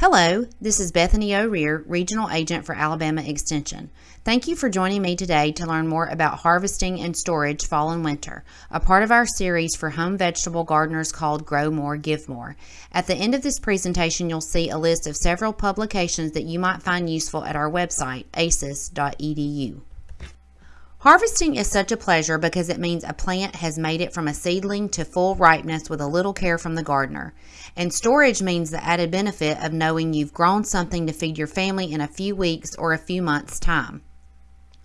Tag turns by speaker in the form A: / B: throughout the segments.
A: Hello, this is Bethany O'Rear, Regional Agent for Alabama Extension. Thank you for joining me today to learn more about harvesting and storage fall and winter, a part of our series for home vegetable gardeners called Grow More, Give More. At the end of this presentation, you'll see a list of several publications that you might find useful at our website, aces.edu. Harvesting is such a pleasure because it means a plant has made it from a seedling to full ripeness with a little care from the gardener. And storage means the added benefit of knowing you've grown something to feed your family in a few weeks or a few months' time.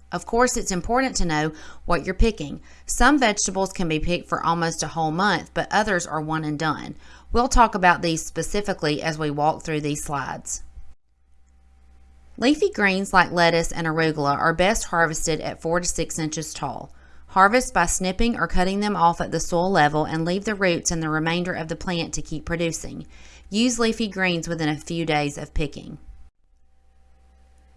A: Of course, it's important to know what you're picking. Some vegetables can be picked for almost a whole month, but others are one and done. We'll talk about these specifically as we walk through these slides. Leafy greens like lettuce and arugula are best harvested at 4 to 6 inches tall. Harvest by snipping or cutting them off at the soil level and leave the roots and the remainder of the plant to keep producing. Use leafy greens within a few days of picking.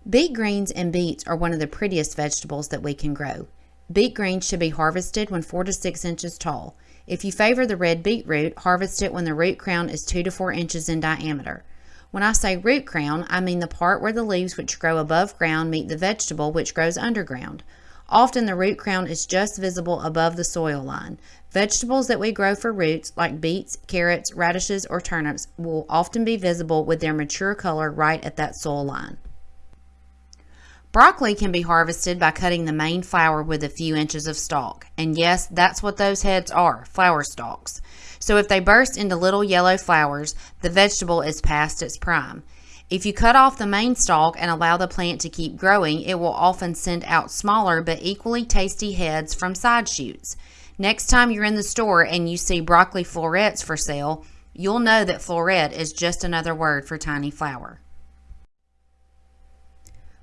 A: Beet greens and beets are one of the prettiest vegetables that we can grow. Beet greens should be harvested when 4 to 6 inches tall. If you favor the red beetroot, harvest it when the root crown is 2 to 4 inches in diameter. When I say root crown, I mean the part where the leaves which grow above ground meet the vegetable which grows underground. Often the root crown is just visible above the soil line. Vegetables that we grow for roots, like beets, carrots, radishes, or turnips, will often be visible with their mature color right at that soil line. Broccoli can be harvested by cutting the main flower with a few inches of stalk. And yes, that's what those heads are, flower stalks. So if they burst into little yellow flowers, the vegetable is past its prime. If you cut off the main stalk and allow the plant to keep growing, it will often send out smaller but equally tasty heads from side shoots. Next time you're in the store and you see broccoli florets for sale, you'll know that floret is just another word for tiny flower.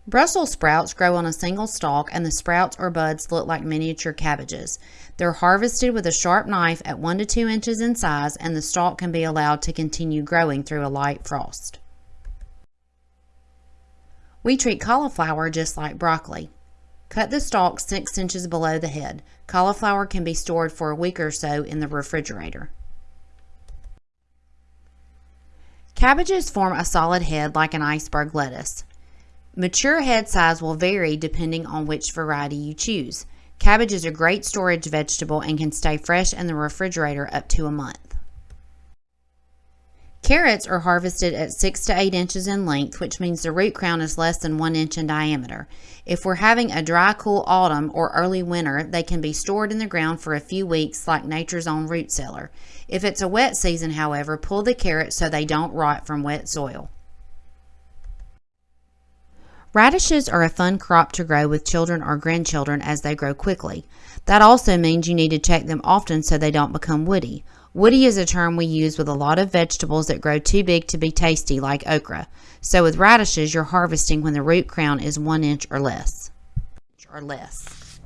A: Brussels sprouts grow on a single stalk and the sprouts or buds look like miniature cabbages. They're harvested with a sharp knife at 1 to 2 inches in size and the stalk can be allowed to continue growing through a light frost. We treat cauliflower just like broccoli. Cut the stalk 6 inches below the head. Cauliflower can be stored for a week or so in the refrigerator. Cabbages form a solid head like an iceberg lettuce. Mature head size will vary depending on which variety you choose. Cabbage is a great storage vegetable and can stay fresh in the refrigerator up to a month. Carrots are harvested at 6 to 8 inches in length, which means the root crown is less than 1 inch in diameter. If we're having a dry, cool autumn or early winter, they can be stored in the ground for a few weeks like nature's own root cellar. If it's a wet season, however, pull the carrots so they don't rot from wet soil. Radishes are a fun crop to grow with children or grandchildren as they grow quickly. That also means you need to check them often so they don't become woody. Woody is a term we use with a lot of vegetables that grow too big to be tasty like okra. So with radishes, you're harvesting when the root crown is one inch or less. Or less.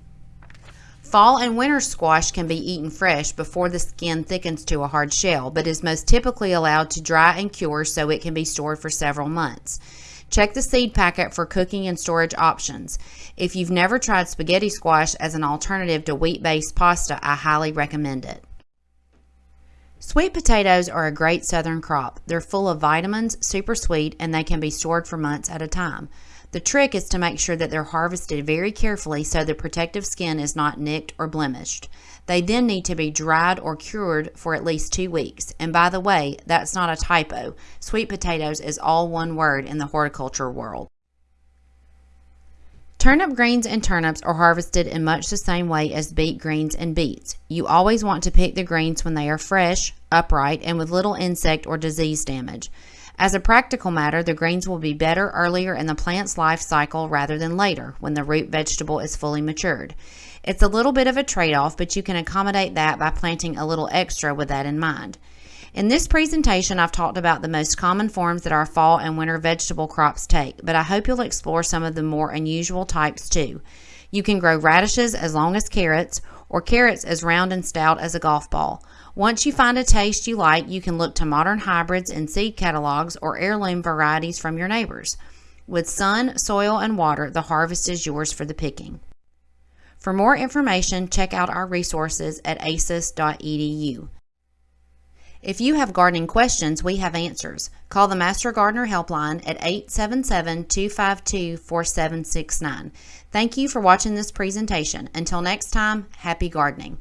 A: Fall and winter squash can be eaten fresh before the skin thickens to a hard shell, but is most typically allowed to dry and cure so it can be stored for several months. Check the seed packet for cooking and storage options. If you've never tried spaghetti squash as an alternative to wheat-based pasta, I highly recommend it. Sweet potatoes are a great southern crop. They're full of vitamins, super sweet, and they can be stored for months at a time. The trick is to make sure that they're harvested very carefully so the protective skin is not nicked or blemished. They then need to be dried or cured for at least two weeks. And by the way, that's not a typo. Sweet potatoes is all one word in the horticulture world. Turnip greens and turnips are harvested in much the same way as beet greens and beets. You always want to pick the greens when they are fresh, upright, and with little insect or disease damage. As a practical matter, the greens will be better earlier in the plant's life cycle rather than later when the root vegetable is fully matured. It's a little bit of a trade-off, but you can accommodate that by planting a little extra with that in mind. In this presentation, I've talked about the most common forms that our fall and winter vegetable crops take, but I hope you'll explore some of the more unusual types too. You can grow radishes as long as carrots, or carrots as round and stout as a golf ball. Once you find a taste you like, you can look to modern hybrids and seed catalogs or heirloom varieties from your neighbors. With sun, soil, and water, the harvest is yours for the picking. For more information, check out our resources at aces.edu. If you have gardening questions, we have answers. Call the Master Gardener Helpline at 877 252 4769. Thank you for watching this presentation. Until next time, happy gardening.